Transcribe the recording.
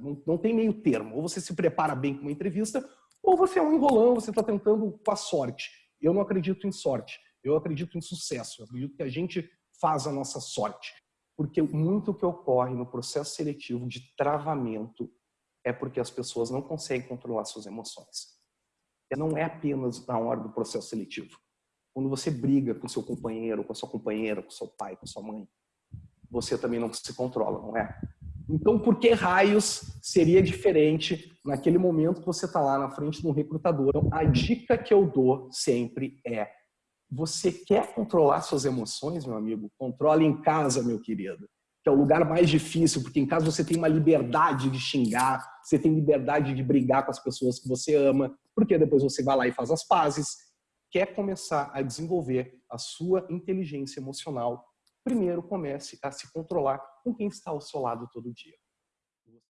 Não, não tem meio termo. Ou você se prepara bem com uma entrevista, ou você é um enrolão, você está tentando com a sorte. Eu não acredito em sorte. Eu acredito em sucesso. Eu acredito que a gente faz a nossa sorte. Porque muito que ocorre no processo seletivo de travamento é porque as pessoas não conseguem controlar suas emoções. Não é apenas na hora do processo seletivo. Quando você briga com seu companheiro, com a sua companheira, com seu pai, com sua mãe, você também não se controla, não é? Então, por que raios seria diferente naquele momento que você está lá na frente de um recrutador? Então, a dica que eu dou sempre é você quer controlar suas emoções, meu amigo? Controle em casa, meu querido. Que é o lugar mais difícil, porque em casa você tem uma liberdade de xingar, você tem liberdade de brigar com as pessoas que você ama, porque depois você vai lá e faz as pazes. Quer começar a desenvolver a sua inteligência emocional? Primeiro comece a se controlar com quem está ao seu lado todo dia.